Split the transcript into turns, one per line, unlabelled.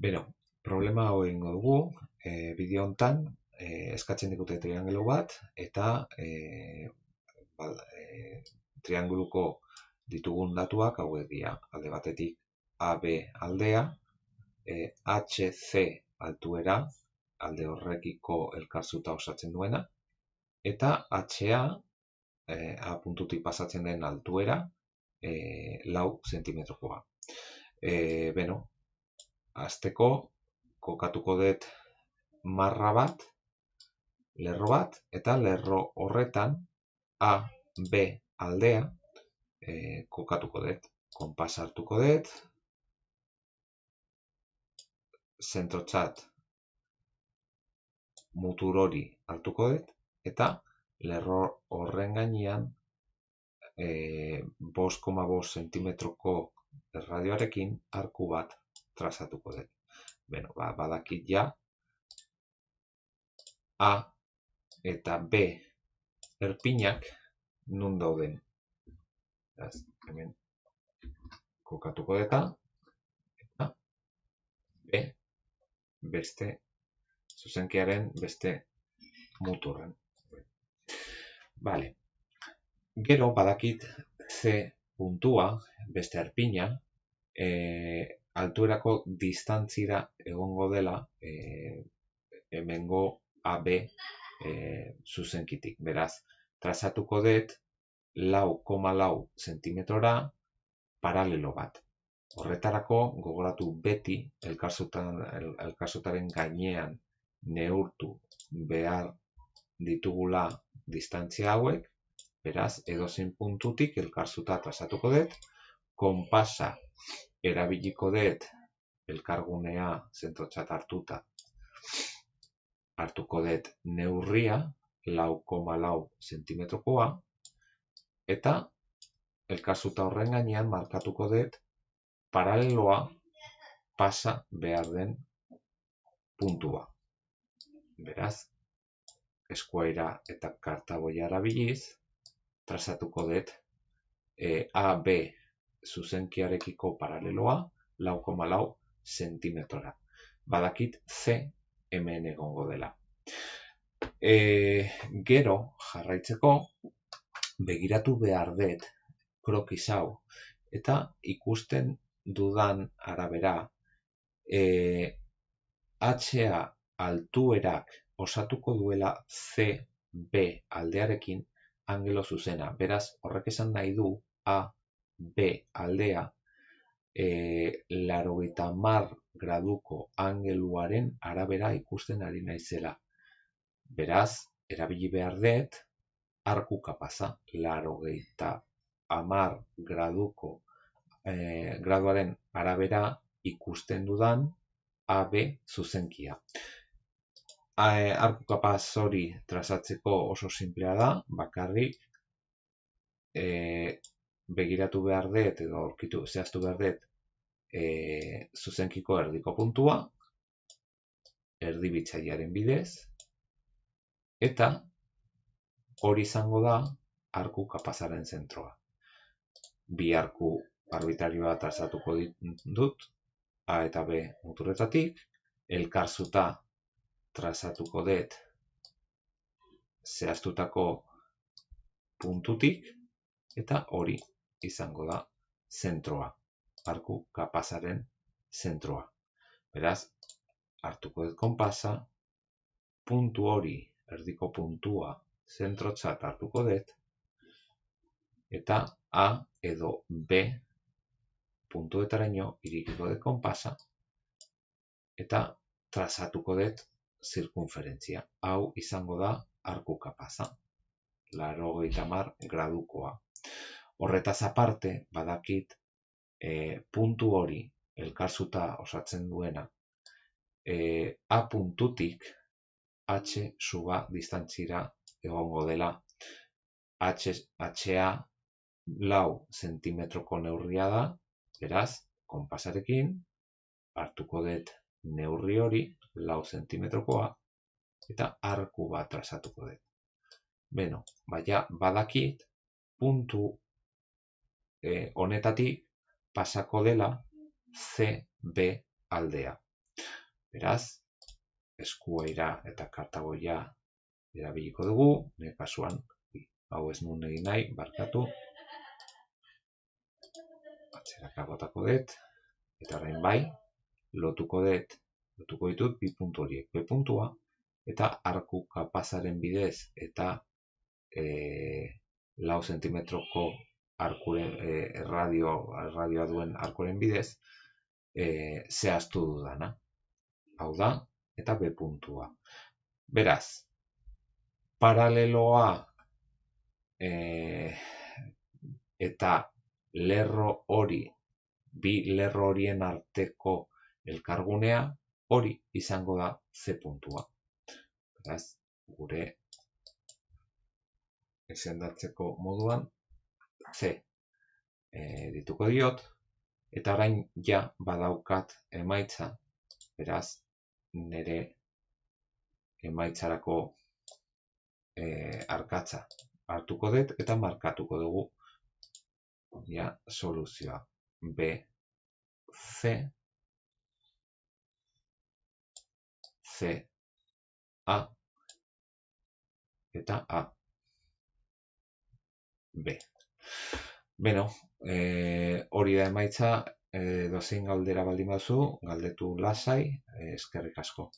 Beno, problema hau dugu, e, bideo hontan e, eskatzen digute triangelo bat eta e, ba, e, trianguluko ditugun datuak hauek dira. Alde batetik AB aldea, e, HC altuera, alde horrekiko elkarzuta osatzen duena, eta HA, e, A puntutik pasatzen den altuera, e, lau zentimetrokoa. E, beno, Azteko, kokatuko dut marra bat, lerro bat, eta lerro horretan A, B aldea e, kokatuko dut. Konpas hartuko dut, zentrotxat mutur hori hartuko dut, eta lerro horren gainean e, 5,5 cm radioarekin arku bat trazatuko dut. Beno, ba, badakit ja, A eta B erpinak nun dauden. Ez, hemen kokatuko deta, eta B beste zuzenkiaren beste muturren. Vale. Gero badakit C puntua, beste erpina, e, altuerako distantzira egongo dela e, hemengo AB e, zuzenkitik. Beraz, trazatuko dut lau koma lau zentimetrora paralelo bat. Horretarako gogoratu beti elkarzutaren gainean neurtu behar ditugula distantzia hauek, beraz, edozein puntutik elkarzuta trazatuko dut, konpasa erabiliko dut elkargunea zentrotzat hartuta hartuko dut neurria lau koma lau zentimetrokoa eta elkarzuta horren gainean markatuko dut paraleloa pasa behar den puntua. Beraz, eskuaira eta kartaboia erabiliz, trazatuko dut e, A, B zuzenkiarekiko paraleloa, lau koma lau zentimetrora. Badakit C hemen egongo dela. E, gero, jarraitzeko, begiratu behar dut krokiz hau, eta ikusten dudan arabera, e, HA altuerak osatuko duela CB aldearekin angelo zuzena. Beraz, horrek esan nahi du A B aldea e, laro mar graduko angeluaren arabera ikusten ari naizela. Beraz, erabili behar dut, arku kapaza, laro amar graduko e, graduaren arabera ikusten dudan AB zuzenkia. E, arku kapaz hori trazatzeko oso simplea da, bakarrik e, begiratu behar dut edo aurkitu zehaztu behar dut e, zuzenkiko erdiko puntua, erdibitzailearen bidez, eta hori izango da arku kapazaren zentroa. Bi arku arbitarioa trazatuko dut, A eta B muturretatik, elkarzuta trazatuko dut zehaztutako puntutik, eta hori izango da zentroa, arku kapazaren zentroa. Beraz, hartuko dut konpasa, puntu hori, erdiko puntua, zentrotzat hartuko dut, eta A edo B puntuetaraino irikiko dut konpasa, eta trazatuko dut zirkunferentzia. Hau izango da arku kapaza, laro mar gradukoa. Horretaz aparte, badakit e, puntu hori elkarzuta osatzen duena e, A puntutik H suba distantzira egongo dela H, HA lau zentimetroko neurria da, beraz, konpasarekin hartuko dut neurri hori lau zentimetrokoa eta arku bat trazatuko dut. Beno, baina badakit puntu e, honetatik pasako dela CB aldea. Beraz, eskuaira eta kartagoia erabiliko dugu, nire kasuan, hau ez nun egin nahi, barkatu, atzeraka botako dut, eta orain bai, lotuko dut, lotuko ditut bi puntu horiek, B puntua, eta arku kapazaren bidez, eta e, lau zentimetroko arkuren, e, radio, radioa duen arkuren bidez, e, zehaztu dudana hau da, eta B puntua. Beraz, paraleloa e, eta lerro hori, bi lerro horien arteko elkargunea, hori izango da C puntua. Beraz, gure esendatzeko moduan, C e, dituko diot, eta orain ja badaukat emaitza, beraz, nire emaitzarako e, arkatza hartuko dut eta markatuko dugu. Ja, soluzioa. B, C, C, A eta A, B. Beno, e, hori da emaitza, e, dozein galdera baldin bazu, galdetu lasai, e, eskerrik asko.